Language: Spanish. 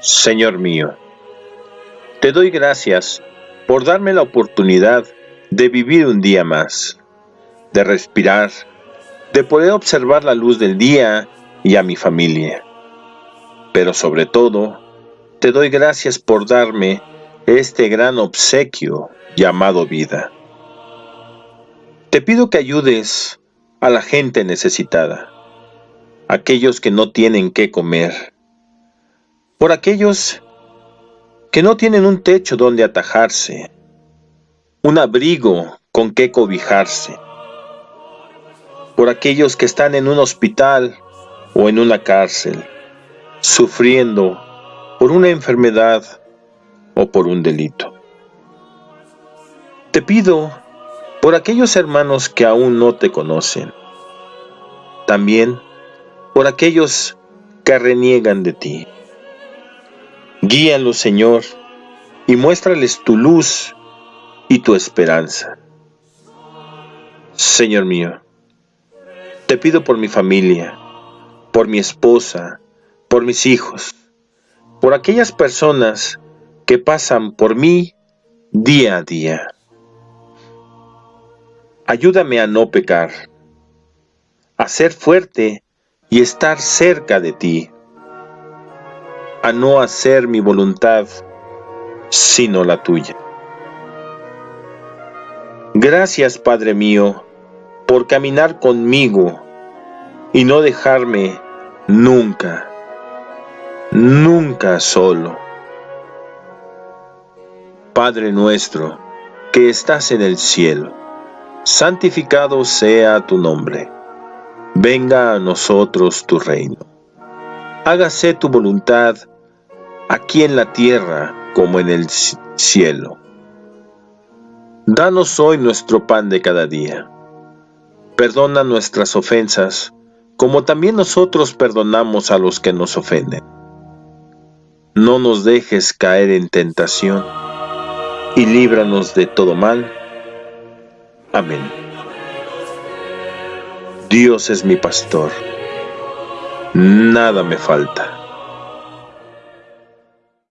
Señor mío, te doy gracias por darme la oportunidad de vivir un día más, de respirar, de poder observar la luz del día y a mi familia. Pero sobre todo, te doy gracias por darme este gran obsequio llamado vida. Te pido que ayudes a la gente necesitada, aquellos que no tienen qué comer, por aquellos que no tienen un techo donde atajarse, un abrigo con qué cobijarse, por aquellos que están en un hospital o en una cárcel, sufriendo por una enfermedad o por un delito. Te pido por aquellos hermanos que aún no te conocen, también por aquellos que reniegan de ti. Guíalos, Señor, y muéstrales tu luz y tu esperanza. Señor mío, te pido por mi familia, por mi esposa, por mis hijos, por aquellas personas que pasan por mí día a día. Ayúdame a no pecar, a ser fuerte y estar cerca de ti a no hacer mi voluntad, sino la tuya. Gracias, Padre mío, por caminar conmigo y no dejarme nunca, nunca solo. Padre nuestro, que estás en el cielo, santificado sea tu nombre. Venga a nosotros tu reino. Hágase tu voluntad aquí en la tierra como en el cielo. Danos hoy nuestro pan de cada día. Perdona nuestras ofensas, como también nosotros perdonamos a los que nos ofenden. No nos dejes caer en tentación, y líbranos de todo mal. Amén. Dios es mi pastor, nada me falta.